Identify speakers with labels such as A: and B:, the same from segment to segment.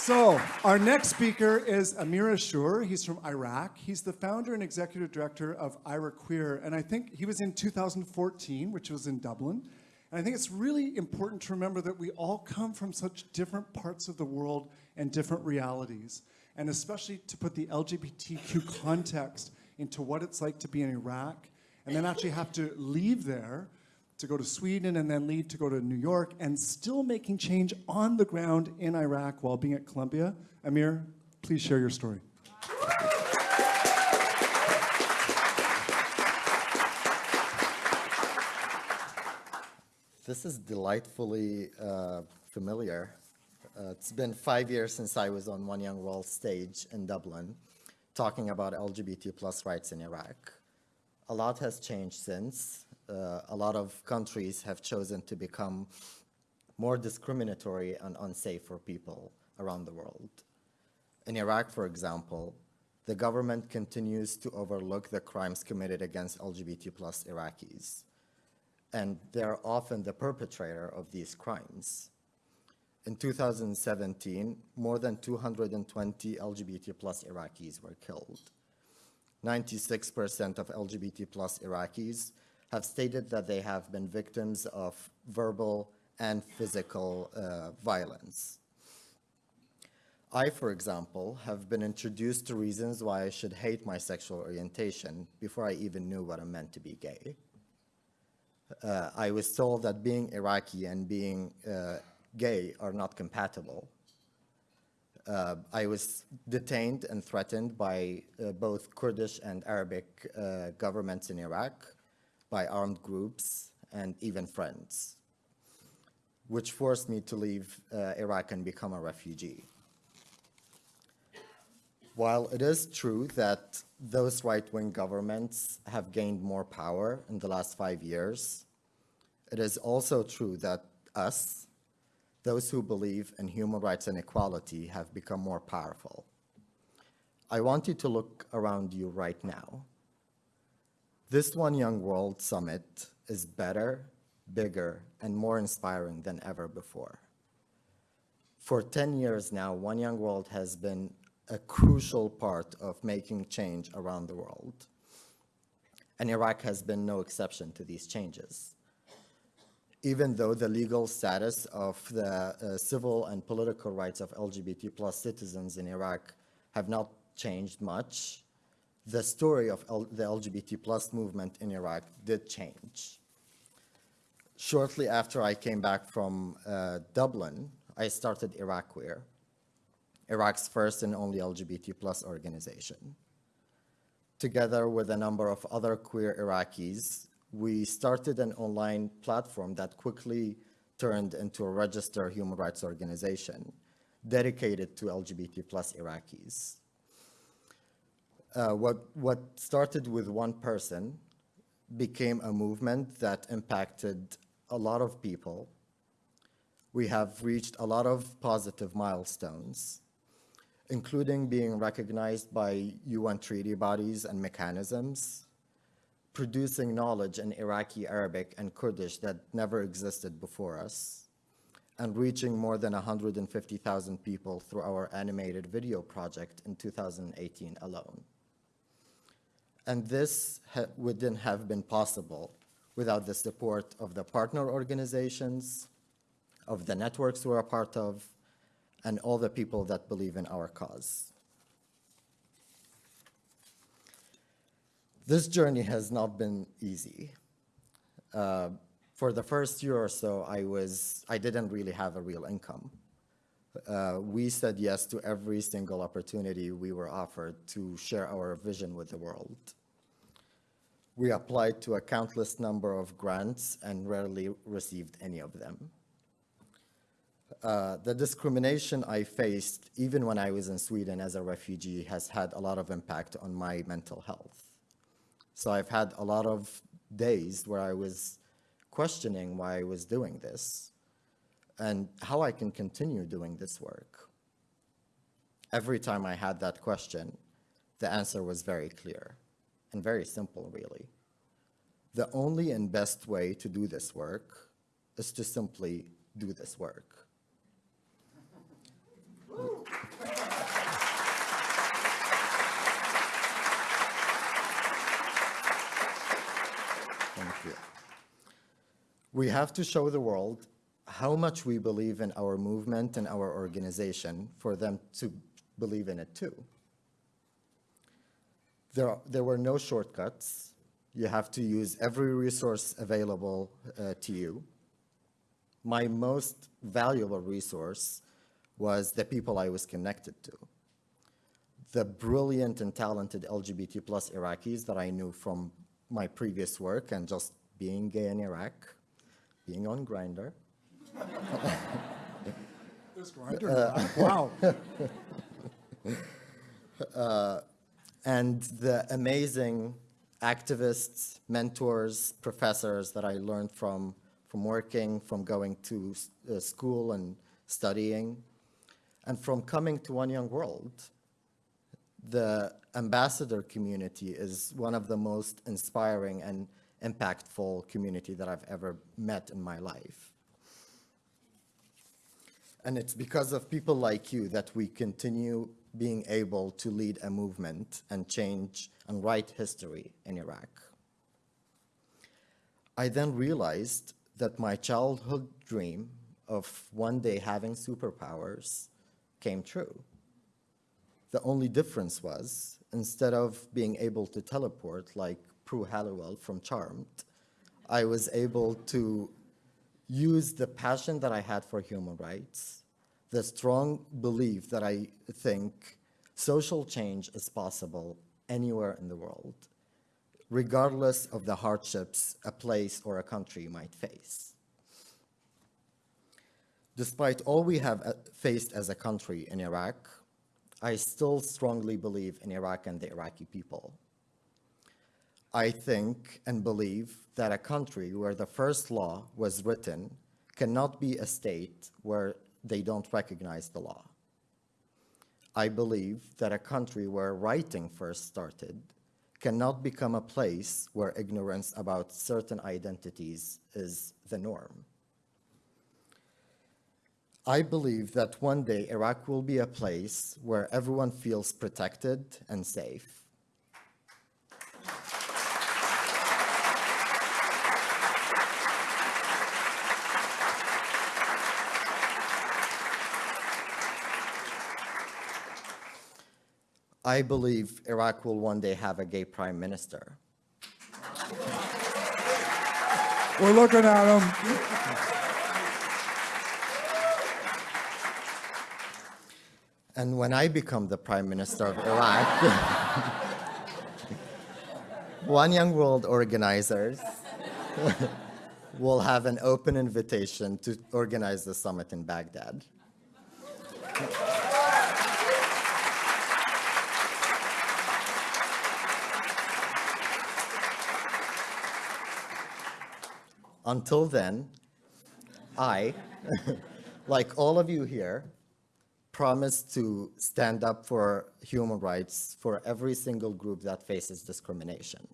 A: So, our next speaker is Amir Ashour. He's from Iraq. He's the founder and executive director of IraQueer, and I think he was in 2014, which was in Dublin. And I think it's really important to remember that we all come from such different parts of the world and different realities, and especially to put the LGBTQ context into what it's like to be in Iraq, and then actually have to leave there to go to Sweden and then leave to go to New York and still making change on the ground in Iraq while being at Columbia. Amir, please share your story.
B: This is delightfully uh, familiar. Uh, it's been five years since I was on One Young World stage in Dublin talking about LGBT plus rights in Iraq. A lot has changed since. Uh, a lot of countries have chosen to become more discriminatory and unsafe for people around the world. In Iraq, for example, the government continues to overlook the crimes committed against LGBT plus Iraqis and they're often the perpetrator of these crimes. In 2017, more than 220 LGBT plus Iraqis were killed. 96% of LGBT plus Iraqis have stated that they have been victims of verbal and physical uh, violence. I, for example, have been introduced to reasons why I should hate my sexual orientation before I even knew what it meant to be gay uh, I was told that being Iraqi and being uh, gay are not compatible. Uh, I was detained and threatened by uh, both Kurdish and Arabic uh, governments in Iraq, by armed groups, and even friends, which forced me to leave uh, Iraq and become a refugee. While it is true that those right-wing governments have gained more power in the last five years, it is also true that us, those who believe in human rights and equality, have become more powerful. I want you to look around you right now. This One Young World Summit is better, bigger, and more inspiring than ever before. For 10 years now, One Young World has been a crucial part of making change around the world. And Iraq has been no exception to these changes. Even though the legal status of the uh, civil and political rights of LGBT plus citizens in Iraq have not changed much, the story of L the LGBT plus movement in Iraq did change. Shortly after I came back from uh, Dublin, I started IraQueer, Iraq's first and only LGBT plus organization. Together with a number of other queer Iraqis, we started an online platform that quickly turned into a registered human rights organization dedicated to LGBT plus Iraqis. Uh, what, what started with one person became a movement that impacted a lot of people. We have reached a lot of positive milestones including being recognized by UN treaty bodies and mechanisms, producing knowledge in Iraqi Arabic and Kurdish that never existed before us, and reaching more than 150,000 people through our animated video project in 2018 alone. And this wouldn't have been possible without the support of the partner organizations, of the networks we're a part of, and all the people that believe in our cause. This journey has not been easy. Uh, for the first year or so, I was, I didn't really have a real income. Uh, we said yes to every single opportunity we were offered to share our vision with the world. We applied to a countless number of grants and rarely received any of them. Uh, the discrimination I faced, even when I was in Sweden as a refugee, has had a lot of impact on my mental health. So I've had a lot of days where I was questioning why I was doing this and how I can continue doing this work. Every time I had that question, the answer was very clear and very simple, really. The only and best way to do this work is to simply do this work. Thank you. We have to show the world how much we believe in our movement and our organization for them to believe in it too. There, there were no shortcuts. You have to use every resource available uh, to you. My most valuable resource was the people I was connected to. The brilliant and talented LGBT plus Iraqis that I knew from my previous work and just being gay in Iraq, being on Grindr.
A: There's Grindr. Wow.
B: and the amazing activists, mentors, professors that I learned from, from working, from going to uh, school and studying, and from coming to One Young World. The ambassador community is one of the most inspiring and impactful community that I've ever met in my life. And it's because of people like you that we continue being able to lead a movement and change and write history in Iraq. I then realized that my childhood dream of one day having superpowers came true. The only difference was, instead of being able to teleport like Prue Halliwell from Charmed, I was able to use the passion that I had for human rights, the strong belief that I think social change is possible anywhere in the world, regardless of the hardships a place or a country might face. Despite all we have uh, faced as a country in Iraq, I still strongly believe in Iraq and the Iraqi people. I think and believe that a country where the first law was written cannot be a state where they don't recognize the law. I believe that a country where writing first started cannot become a place where ignorance about certain identities is the norm. I believe that one day Iraq will be a place where everyone feels protected and safe. I believe Iraq will one day have a gay prime minister.
A: We're looking at him.
B: And when I become the prime minister of Iraq, One Young World organizers will have an open invitation to organize the summit in Baghdad. Until then, I, like all of you here, promise to stand up for human rights for every single group that faces discrimination.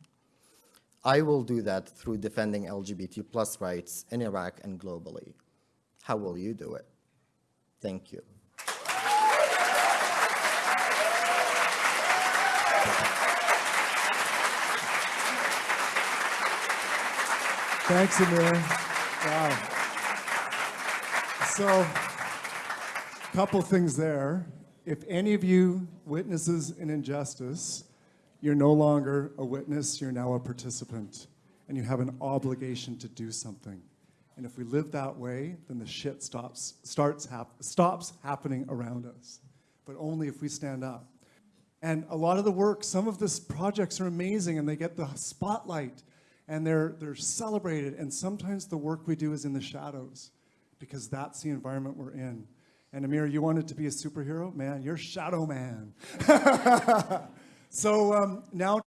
B: I will do that through defending LGBT plus rights in Iraq and globally. How will you do it? Thank you.
A: Thanks, Amir. Wow. So, couple things there. If any of you witnesses an injustice, you're no longer a witness, you're now a participant. And you have an obligation to do something. And if we live that way, then the shit stops, starts hap- stops happening around us. But only if we stand up. And a lot of the work, some of these projects are amazing and they get the spotlight and they're, they're celebrated. And sometimes the work we do is in the shadows because that's the environment we're in. And Amir, you wanted to be a superhero? Man, you're Shadow Man. so um, now